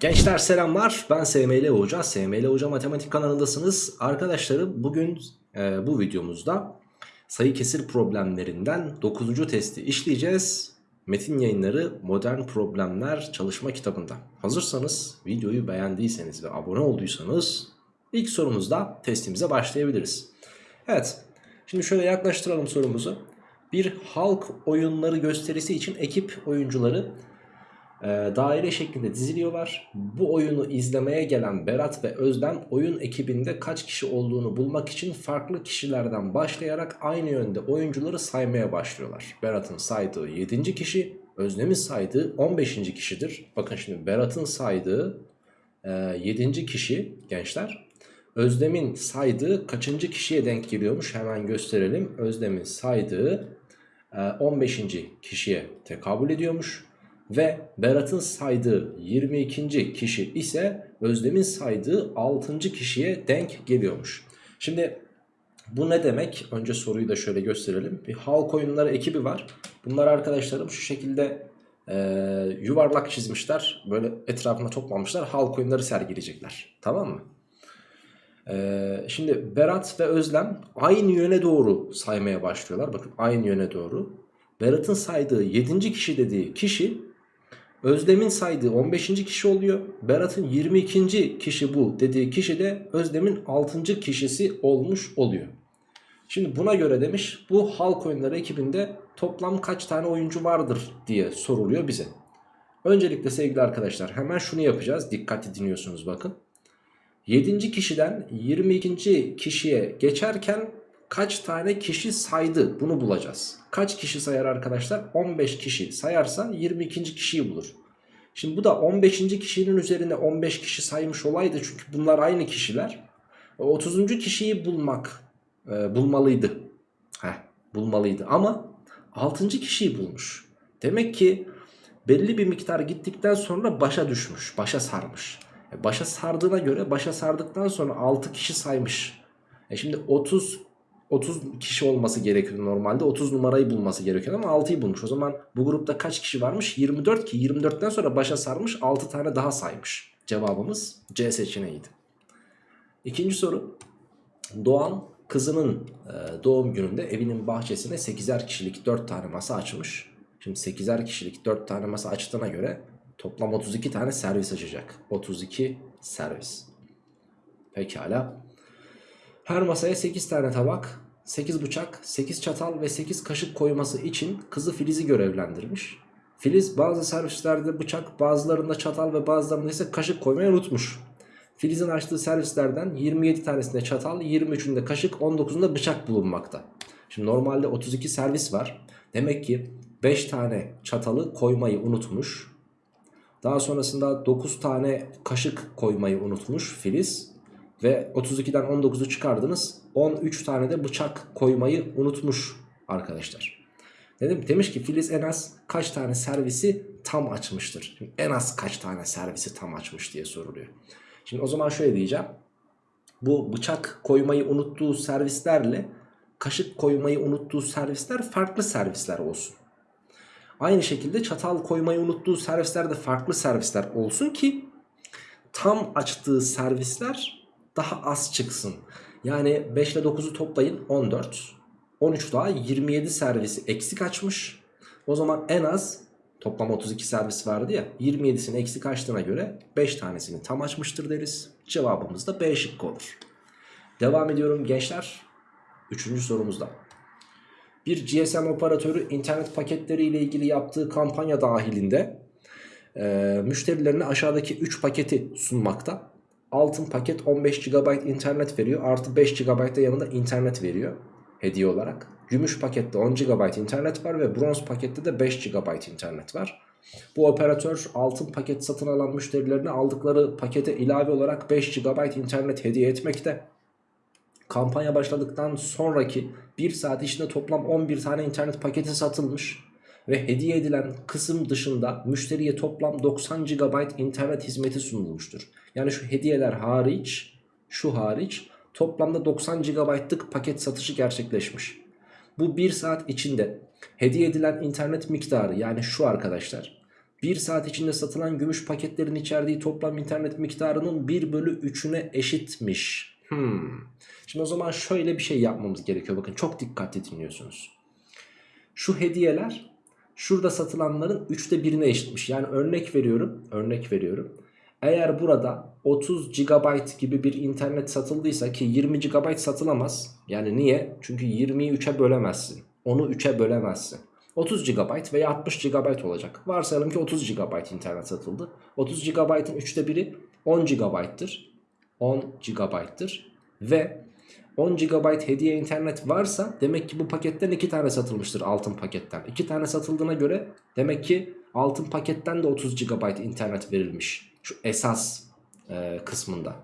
Gençler selamlar. Ben SML Hoca. SML Hoca Matematik kanalındasınız. Arkadaşlarım bugün e, bu videomuzda sayı kesir problemlerinden 9. testi işleyeceğiz. Metin yayınları modern problemler çalışma kitabında. Hazırsanız videoyu beğendiyseniz ve abone olduysanız ilk sorumuzda testimize başlayabiliriz. Evet şimdi şöyle yaklaştıralım sorumuzu. Bir halk oyunları gösterisi için ekip oyuncuları e, daire şeklinde diziliyorlar. Bu oyunu izlemeye gelen Berat ve Özlem oyun ekibinde kaç kişi olduğunu bulmak için farklı kişilerden başlayarak aynı yönde oyuncuları saymaya başlıyorlar. Berat'ın saydığı 7. kişi, Özlem'in saydığı 15. kişidir. Bakın şimdi Berat'ın saydığı e, 7. kişi gençler. Özlem'in saydığı kaçıncı kişiye denk geliyormuş hemen gösterelim. Özlem'in saydığı e, 15. kişiye tekabül ediyormuş. Ve Berat'ın saydığı 22. kişi ise Özlem'in saydığı 6. kişiye denk geliyormuş. Şimdi bu ne demek? Önce soruyu da şöyle gösterelim. Bir halk oyunları ekibi var. Bunlar arkadaşlarım şu şekilde e, yuvarlak çizmişler. Böyle etrafına toplamışlar. Halk oyunları sergileyecekler. Tamam mı? E, şimdi Berat ve Özlem aynı yöne doğru saymaya başlıyorlar. Bakın aynı yöne doğru. Berat'ın saydığı 7. kişi dediği kişi Özlem'in saydığı 15. kişi oluyor. Berat'ın 22. kişi bu dediği kişi de Özlem'in 6. kişisi olmuş oluyor. Şimdi buna göre demiş bu halk oyunları ekibinde toplam kaç tane oyuncu vardır diye soruluyor bize. Öncelikle sevgili arkadaşlar hemen şunu yapacağız. Dikkatli dinliyorsunuz bakın. 7. kişiden 22. kişiye geçerken kaç tane kişi saydı bunu bulacağız. Kaç kişi sayar arkadaşlar? 15 kişi sayarsa 22. kişiyi bulur. Şimdi bu da 15. kişinin üzerine 15 kişi saymış olaydı çünkü bunlar aynı kişiler. 30. kişiyi bulmak e, bulmalıydı. Heh, bulmalıydı ama 6. kişiyi bulmuş. Demek ki belli bir miktar gittikten sonra başa düşmüş, başa sarmış. E başa sardığına göre başa sardıktan sonra 6 kişi saymış. E şimdi 30 30 kişi olması gerekiyor normalde. 30 numarayı bulması gerekiyor ama 6'yı bulmuş. O zaman bu grupta kaç kişi varmış? 24 ki 24'ten sonra başa sarmış 6 tane daha saymış. Cevabımız C seçeneğiydi. İkinci soru. Doğan kızının e, doğum gününde evinin bahçesine 8'er kişilik 4 tane masa açmış. Şimdi 8'er kişilik 4 tane masa açtığına göre toplam 32 tane servis açacak. 32 servis. Pekala. Her masaya 8 tane tabak, 8 bıçak, 8 çatal ve 8 kaşık koyması için kızı Filiz'i görevlendirmiş. Filiz bazı servislerde bıçak, bazılarında çatal ve bazılarında ise kaşık koymayı unutmuş. Filiz'in açtığı servislerden 27 tanesinde çatal, 23'ünde kaşık, 19'unda bıçak bulunmakta. Şimdi normalde 32 servis var. Demek ki 5 tane çatalı koymayı unutmuş. Daha sonrasında 9 tane kaşık koymayı unutmuş Filiz. Ve 32'den 19'u çıkardınız. 13 tane de bıçak koymayı unutmuş arkadaşlar. Dedim, demiş ki Filiz en az kaç tane servisi tam açmıştır? Şimdi en az kaç tane servisi tam açmış diye soruluyor. Şimdi o zaman şöyle diyeceğim. Bu bıçak koymayı unuttuğu servislerle kaşık koymayı unuttuğu servisler farklı servisler olsun. Aynı şekilde çatal koymayı unuttuğu servisler de farklı servisler olsun ki tam açtığı servisler daha az çıksın. Yani 5 ile 9'u toplayın 14. 13 daha 27 servisi eksik açmış. O zaman en az toplam 32 servis vardı ya 27'sini eksik açtığına göre 5 tanesini tam açmıştır deriz. Cevabımız da B şıkkı olur. Devam ediyorum gençler. Üçüncü sorumuzda. Bir GSM operatörü internet paketleri ile ilgili yaptığı kampanya dahilinde e, müşterilerine aşağıdaki 3 paketi sunmakta. Altın paket 15 GB internet veriyor. Artı 5 GB da yanında internet veriyor. Hediye olarak. Gümüş pakette 10 GB internet var ve bronz pakette de 5 GB internet var. Bu operatör altın paket satın alan müşterilerine aldıkları pakete ilave olarak 5 GB internet hediye etmekte. Kampanya başladıktan sonraki 1 saat içinde toplam 11 tane internet paketi satılmış ve hediye edilen kısım dışında müşteriye toplam 90 GB internet hizmeti sunulmuştur. Yani şu hediyeler hariç, şu hariç toplamda 90 GB'lık paket satışı gerçekleşmiş. Bu 1 saat içinde hediye edilen internet miktarı yani şu arkadaşlar 1 saat içinde satılan gümüş paketlerin içerdiği toplam internet miktarının 1 bölü 3'üne eşitmiş. Hmm. Şimdi o zaman şöyle bir şey yapmamız gerekiyor. Bakın çok dikkatli dinliyorsunuz. Şu hediyeler şurada satılanların 3'te birine eşitmiş. Yani örnek veriyorum. Örnek veriyorum. Eğer burada 30 GB gibi bir internet satıldıysa ki 20 GB satılamaz. Yani niye? Çünkü 20'yi 3'e bölemezsin. Onu 3'e bölemezsin. 30 GB veya 60 GB olacak. Varsayalım ki 30 GB internet satıldı. 30 GB'ın 3'te biri 10 GB'tır. 10 GB'tır. Ve 10 GB hediye internet varsa demek ki bu paketten 2 tane satılmıştır altın paketten. 2 tane satıldığına göre demek ki altın paketten de 30 GB internet verilmiş. Şu esas e, kısmında.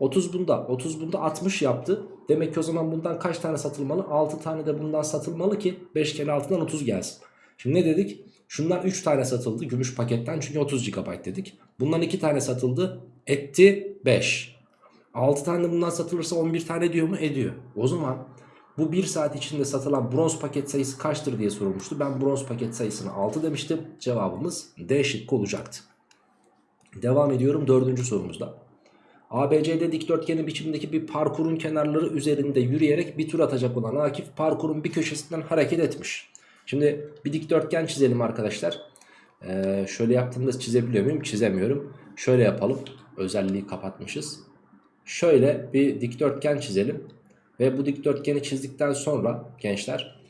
30 bunda 30 bunda 60 yaptı. Demek ki o zaman bundan kaç tane satılmalı? 6 tane de bundan satılmalı ki 5 kere 6'dan 30 gelsin. Şimdi ne dedik? Şundan 3 tane satıldı gümüş paketten çünkü 30 GB dedik. Bundan 2 tane satıldı etti 5. 6 tane bundan satılırsa 11 tane diyor mu? Ediyor. O zaman bu 1 saat içinde satılan bronz paket sayısı kaçtır diye sorulmuştu. Ben bronz paket sayısını 6 demiştim. Cevabımız D şıkkı olacaktı. Devam ediyorum dördüncü sorumuzda. ABCD dikdörtgeni biçimdeki bir parkurun kenarları üzerinde yürüyerek bir tur atacak olan Akif parkurun bir köşesinden hareket etmiş. Şimdi bir dikdörtgen çizelim arkadaşlar. Ee, şöyle yaptığımda çizebiliyor muyum? Çizemiyorum. Şöyle yapalım. Özelliği kapatmışız. Şöyle bir dikdörtgen çizelim. Ve bu dikdörtgeni çizdikten sonra gençler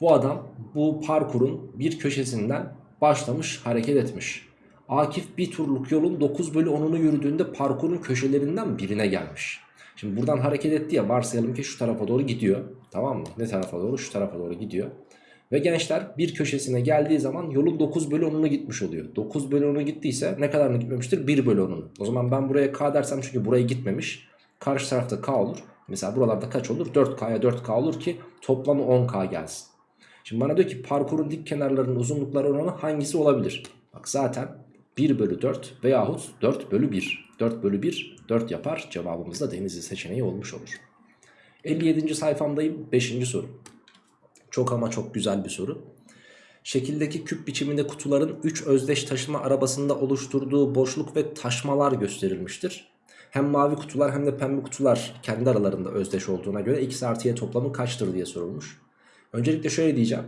bu adam bu parkurun bir köşesinden başlamış hareket etmiş. Akif bir turluk yolun 9 bölü 10'unu yürüdüğünde parkurun köşelerinden birine gelmiş. Şimdi buradan hareket etti ya varsayalım ki şu tarafa doğru gidiyor. Tamam mı? Ne tarafa doğru? Şu tarafa doğru gidiyor. Ve gençler bir köşesine geldiği zaman yolun 9 bölü 10'unu gitmiş oluyor. 9 bölü 10'u gittiyse ne kadarını gitmemiştir? 1 bölü 10'unu. O zaman ben buraya K dersem çünkü buraya gitmemiş. Karşı tarafta K olur. Mesela buralarda kaç olur? 4K'ya 4K olur ki toplamı 10K gelsin. Şimdi bana diyor ki parkurun dik kenarlarının uzunlukları oranı hangisi olabilir? Bak zaten 1 bölü 4 veyahut 4 bölü 1. 4 bölü 1 4 yapar. Cevabımız da denizli seçeneği olmuş olur. 57. sayfamdayım. 5. soru. Çok ama çok güzel bir soru. Şekildeki küp biçiminde kutuların 3 özdeş taşıma arabasında oluşturduğu boşluk ve taşmalar gösterilmiştir. Hem mavi kutular hem de pembe kutular kendi aralarında özdeş olduğuna göre x artı y toplamı kaçtır diye sorulmuş. Öncelikle şöyle diyeceğim.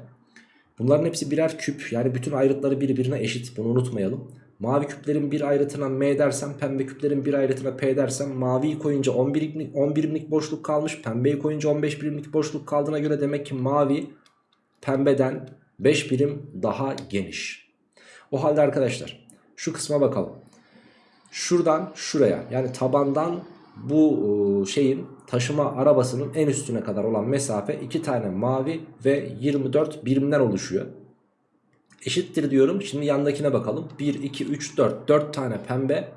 Bunların hepsi birer küp yani bütün ayrıtları birbirine eşit bunu unutmayalım. Mavi küplerin bir ayrıtına m dersem pembe küplerin bir ayrıtına p dersem maviyi koyunca 10 birimlik, 10 birimlik boşluk kalmış. Pembeyi koyunca 15 birimlik boşluk kaldığına göre demek ki mavi pembeden 5 birim daha geniş. O halde arkadaşlar şu kısma bakalım. Şuradan şuraya yani tabandan bu şeyin taşıma arabasının en üstüne kadar olan mesafe 2 tane mavi ve 24 birimden oluşuyor. Eşittir diyorum. Şimdi yandakine bakalım. 1, 2, 3, 4. 4 tane pembe.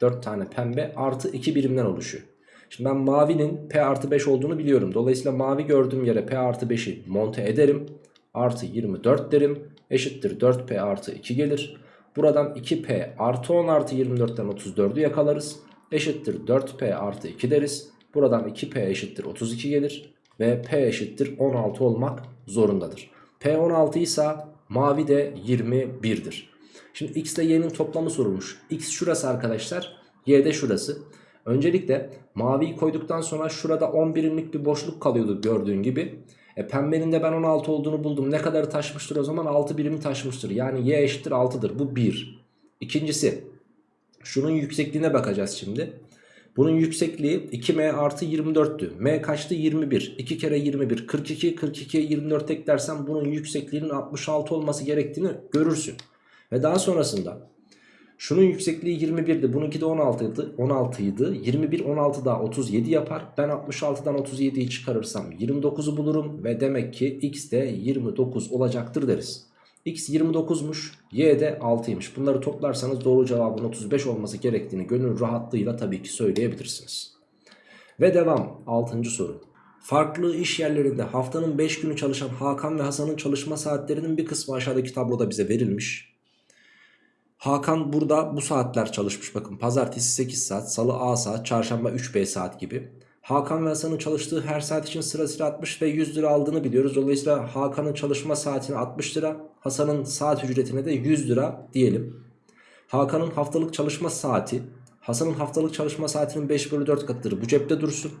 4 tane pembe artı 2 birimden oluşuyor. Şimdi ben mavinin P artı 5 olduğunu biliyorum. Dolayısıyla mavi gördüğüm yere P artı 5'i monte ederim. Artı 24 derim. Eşittir 4P artı 2 gelir. Buradan 2P artı 10 artı 24'ten 34'ü yakalarız. Eşittir 4P artı 2 deriz. Buradan 2P eşittir 32 gelir. Ve P eşittir 16 olmak zorundadır. P 16 ise Mavi de 21'dir. Şimdi x ile y'nin toplamı sorulmuş. x şurası arkadaşlar. y de şurası. Öncelikle maviyi koyduktan sonra şurada 10 birimlik bir boşluk kalıyordu gördüğün gibi. E, pembenin de ben 16 olduğunu buldum. Ne kadarı taşmıştır o zaman? 6 birimi taşmıştır. Yani y eşittir 6'dır. Bu 1. İkincisi şunun yüksekliğine bakacağız şimdi. Bunun yüksekliği 2m artı 24'tü. m kaçtı? 21. 2 kere 21 42. 42'ye 24 eklersen bunun yüksekliğinin 66 olması gerektiğini görürsün. Ve daha sonrasında şunun yüksekliği 21'di. Bununki de 16 idi. 16 idi. 21 16 daha 37 yapar. Ben 66'dan 37'yi çıkarırsam 29'u bulurum ve demek ki x de 29 olacaktır deriz. X 29'muş, Y de 6'ymış. Bunları toplarsanız doğru cevabın 35 olması gerektiğini gönül rahatlığıyla tabii ki söyleyebilirsiniz. Ve devam 6. soru. Farklı iş yerlerinde haftanın 5 günü çalışan Hakan ve Hasan'ın çalışma saatlerinin bir kısmı aşağıdaki tabloda bize verilmiş. Hakan burada bu saatler çalışmış bakın pazartesi 8 saat, salı A saat, çarşamba 3B saat gibi. Hakan ve Hasan'ın çalıştığı her saat için sırasıyla 60 ve 100 lira aldığını biliyoruz. Dolayısıyla Hakan'ın çalışma saatine 60 lira, Hasan'ın saat ücretine de 100 lira diyelim. Hakan'ın haftalık çalışma saati, Hasan'ın haftalık çalışma saatinin 5 bölü 4 katıdır. Bu cepte dursun.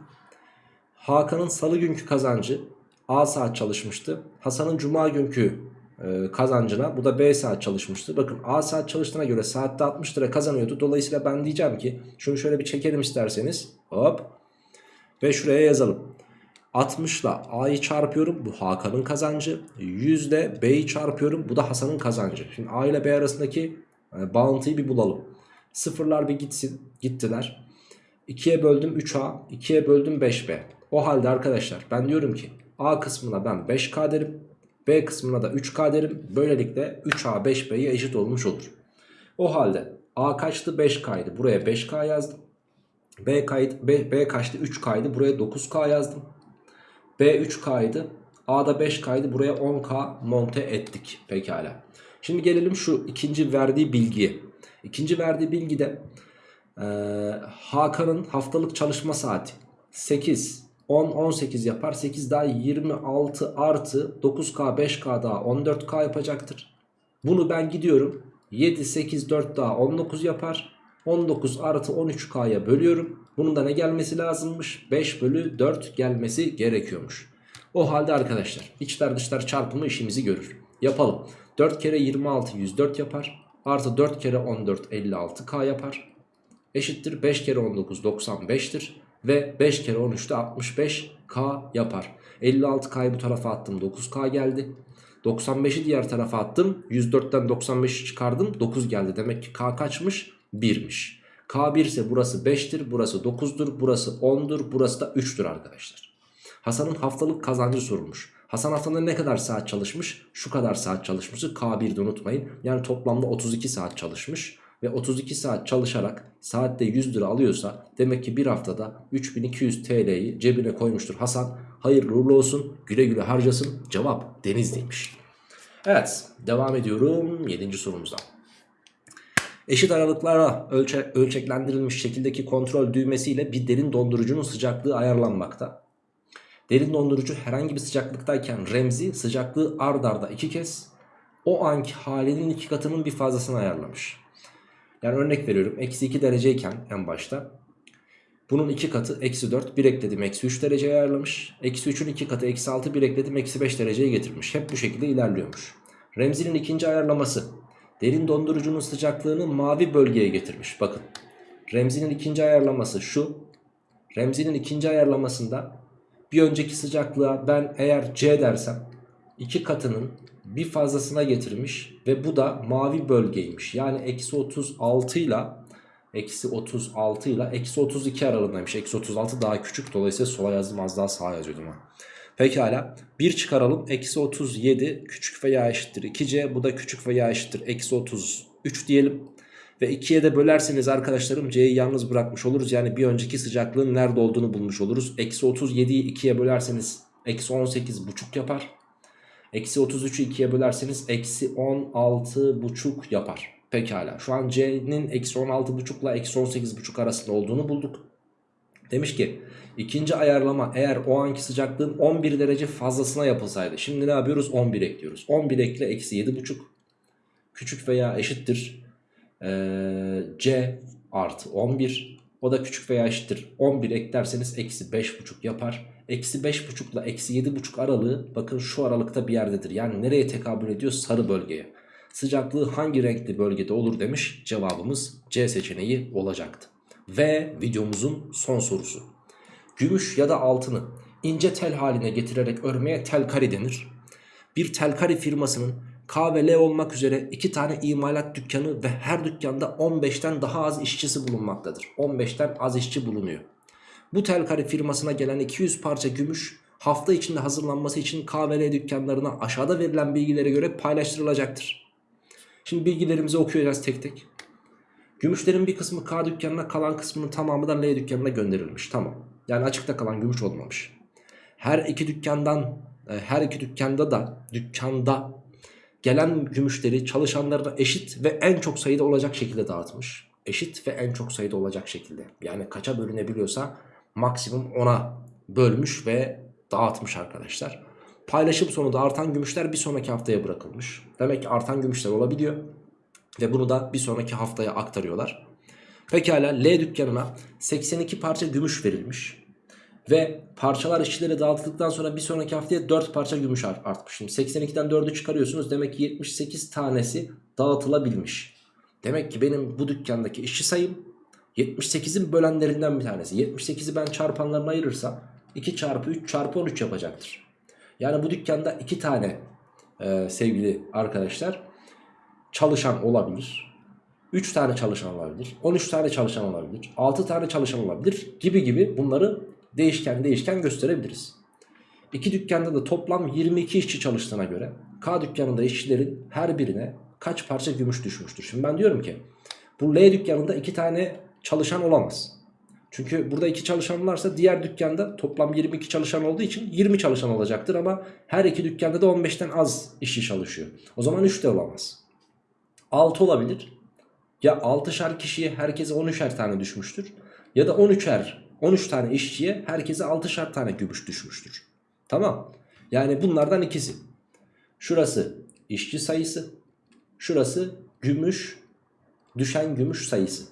Hakan'ın salı günkü kazancı A saat çalışmıştı. Hasan'ın cuma günkü e, kazancına bu da B saat çalışmıştı. Bakın A saat çalıştığına göre saatte 60 lira kazanıyordu. Dolayısıyla ben diyeceğim ki şunu şöyle bir çekelim isterseniz. Hop. Ve şuraya yazalım. 60 ile A'yı çarpıyorum. Bu Hakan'ın kazancı. 100 ile B'yi çarpıyorum. Bu da Hasan'ın kazancı. Şimdi A ile B arasındaki e, bağıntıyı bir bulalım. Sıfırlar bir gitsin. Gittiler. 2'ye böldüm 3A. 2'ye böldüm 5B. O halde arkadaşlar ben diyorum ki A kısmına ben 5K derim. B kısmına da 3K derim. Böylelikle 3A 5B'ye eşit olmuş olur. O halde A kaçtı 5K'ydı. Buraya 5K yazdım. B, kaydı, B, B kaçtı 3K'ydı. Buraya 9K yazdım. B 3K'ydı. A da 5K'ydı. Buraya 10K monte ettik. Pekala. Şimdi gelelim şu ikinci verdiği bilgiye. İkinci verdiği bilgide e, Hakan'ın haftalık çalışma saati 8, 10, 18 yapar. 8 daha 26 artı 9K, 5K daha 14K yapacaktır. Bunu ben gidiyorum. 7, 8, 4 daha 19 yapar. 19 artı 13K'ya bölüyorum. Bunun da ne gelmesi lazımmış? 5 bölü 4 gelmesi gerekiyormuş. O halde arkadaşlar içler dışlar çarpımı işimizi görür. Yapalım. 4 kere 26 104 yapar. Artı 4 kere 14 56K yapar. Eşittir 5 kere 19 95'tir. Ve 5 kere 13 de 65K yapar. 56K'yı bu tarafa attım 9K geldi. 95'i diğer tarafa attım. 104'ten 95'i çıkardım 9 geldi. Demek ki K kaçmış? 1'miş. K1 ise burası 5'tir, burası 9'dur, burası 10'dur, burası da 3'tür arkadaşlar. Hasan'ın haftalık kazancı sorulmuş. Hasan haftada ne kadar saat çalışmış? Şu kadar saat çalışmışı K1'de unutmayın. Yani toplamda 32 saat çalışmış. Ve 32 saat çalışarak saatte 100 lira alıyorsa demek ki bir haftada 3200 TL'yi cebine koymuştur Hasan. Hayırlı uğurlu olsun güle güle harcasın. Cevap Denizli'ymiş. Evet devam ediyorum 7. sorumuza. Eşit aralıklara ölçe, ölçeklendirilmiş şekildeki kontrol düğmesiyle bir derin dondurucunun sıcaklığı ayarlanmakta. Derin dondurucu herhangi bir sıcaklıktayken remzi sıcaklığı ard arda iki kez o anki halinin iki katının bir fazlasını ayarlamış. Yani örnek veriyorum eksi 2 dereceyken en başta bunun iki katı eksi 4 bir ekledim eksi 3 dereceye ayarlamış. Eksi 3'ün iki katı eksi 6 bir ekledim eksi 5 dereceye getirmiş. Hep bu şekilde ilerliyormuş. Remzi'nin ikinci ayarlaması derin dondurucunun sıcaklığını mavi bölgeye getirmiş. Bakın Remzi'nin ikinci ayarlaması şu. Remzi'nin ikinci ayarlamasında bir önceki sıcaklığa ben eğer C dersem iki katının bir fazlasına getirmiş ve bu da mavi bölgeymiş. Yani eksi 36 ile eksi 36 ile eksi 32 aralığındaymış. Eksi 36 daha küçük dolayısıyla sola yazdım az daha sağa yazıyordum ha. Pekala 1 çıkaralım eksi 37 küçük veya eşittir 2c bu da küçük veya eşittir eksi 33 diyelim. Ve 2'ye de bölerseniz arkadaşlarım c'yi yalnız bırakmış oluruz. Yani bir önceki sıcaklığın nerede olduğunu bulmuş oluruz. Eksi 37'yi 2'ye bölerseniz eksi 18 buçuk yapar. Eksi 33'ü 2'ye bölerseniz eksi 16 buçuk yapar. Pekala şu an c'nin eksi 16 buçukla eksi 18 buçuk arasında olduğunu bulduk. Demiş ki ikinci ayarlama eğer o anki sıcaklığın 11 derece fazlasına yapılsaydı. Şimdi ne yapıyoruz? 11 ekliyoruz. 11 ekle eksi 7,5 küçük veya eşittir ee, c artı 11 o da küçük veya eşittir 11 eklerseniz eksi 5,5 yapar. Eksi 5,5 ile eksi 7,5 aralığı bakın şu aralıkta bir yerdedir. Yani nereye tekabül ediyor? Sarı bölgeye. Sıcaklığı hangi renkli bölgede olur demiş. Cevabımız C seçeneği olacaktı. Ve videomuzun son sorusu. Gümüş ya da altını ince tel haline getirerek örmeye telkari denir. Bir telkari firmasının K ve L olmak üzere iki tane imalat dükkanı ve her dükkanda 15'ten daha az işçisi bulunmaktadır. 15'ten az işçi bulunuyor. Bu telkari firmasına gelen 200 parça gümüş hafta içinde hazırlanması için K ve L dükkanlarına aşağıda verilen bilgilere göre paylaştırılacaktır. Şimdi bilgilerimizi okuyacağız tek tek. Gümüşlerin bir kısmı K dükkanına kalan kısmının tamamı da L dükkanına gönderilmiş. Tamam. Yani açıkta kalan gümüş olmamış. Her iki dükkandan e, her iki dükkanda da dükkanda gelen gümüşleri çalışanlarına eşit ve en çok sayıda olacak şekilde dağıtmış. Eşit ve en çok sayıda olacak şekilde. Yani kaça bölünebiliyorsa maksimum 10'a bölmüş ve dağıtmış arkadaşlar. Paylaşım sonunda artan gümüşler bir sonraki haftaya bırakılmış. Demek ki artan gümüşler olabiliyor. Ve bunu da bir sonraki haftaya aktarıyorlar. Pekala L dükkanına 82 parça gümüş verilmiş. Ve parçalar işçilere dağıtıldıktan sonra bir sonraki haftaya 4 parça gümüş art- artmış. Şimdi 82'den 4'ü çıkarıyorsunuz. Demek ki 78 tanesi dağıtılabilmiş. Demek ki benim bu dükkandaki işçi sayım 78'in bölenlerinden bir tanesi. 78'i ben çarpanlarına ayırırsam 2 çarpı 3 çarpı 13 yapacaktır. Yani bu dükkanda 2 tane e, sevgili arkadaşlar çalışan olabilir. 3 tane çalışan olabilir. 13 tane çalışan olabilir. 6 tane çalışan olabilir gibi gibi bunları değişken değişken gösterebiliriz. İki dükkanda da toplam 22 işçi çalıştığına göre K dükkanında işçilerin her birine kaç parça gümüş düşmüştür? Şimdi ben diyorum ki bu L dükkanında 2 tane çalışan olamaz. Çünkü burada 2 çalışan varsa diğer dükkanda toplam 22 çalışan olduğu için 20 çalışan olacaktır ama her iki dükkanda da 15'ten az işçi çalışıyor. O zaman 3 de olamaz. 6 olabilir. Ya 6'şer kişiye herkese 13'er tane düşmüştür. Ya da 13'er 13 tane işçiye herkese 6'şer tane gümüş düşmüştür. Tamam. Yani bunlardan ikisi. Şurası işçi sayısı. Şurası gümüş düşen gümüş sayısı.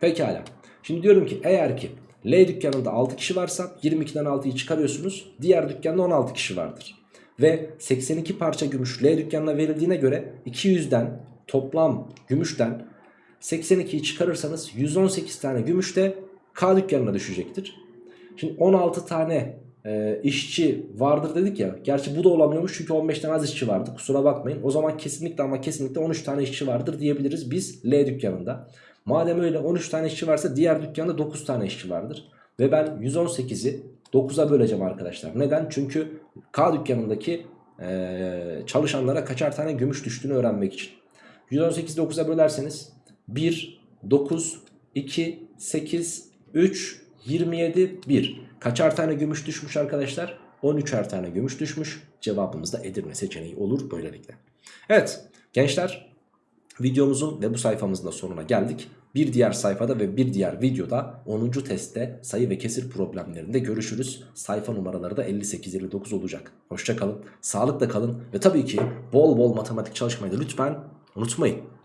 Pekala. Şimdi diyorum ki eğer ki L dükkanında 6 kişi varsa 22'den 6'yı çıkarıyorsunuz. Diğer dükkanda 16 kişi vardır. Ve 82 parça gümüş L dükkanına verildiğine göre 200'den toplam gümüşten 82'yi çıkarırsanız 118 tane gümüş de K dükkanına düşecektir. Şimdi 16 tane e, işçi vardır dedik ya. Gerçi bu da olamıyormuş çünkü 15'ten az işçi vardı. Kusura bakmayın. O zaman kesinlikle ama kesinlikle 13 tane işçi vardır diyebiliriz biz L dükkanında. Madem öyle 13 tane işçi varsa diğer dükkanda 9 tane işçi vardır. Ve ben 118'i 9'a böleceğim arkadaşlar. Neden? Çünkü K dükkanındaki e, çalışanlara kaçar tane gümüş düştüğünü öğrenmek için. 118'i 9'a bölerseniz 1, 9, 2, 8, 3, 27, 1. Kaçar tane gümüş düşmüş arkadaşlar? 13'er tane gümüş düşmüş. Cevabımız da Edirne seçeneği olur böylelikle. Evet gençler videomuzun ve bu sayfamızın da sonuna geldik. Bir diğer sayfada ve bir diğer videoda 10. testte sayı ve kesir problemlerinde görüşürüz. Sayfa numaraları da 58-59 olacak. Hoşçakalın, sağlıkla kalın ve tabii ki bol bol matematik çalışmayı da lütfen unutmayın.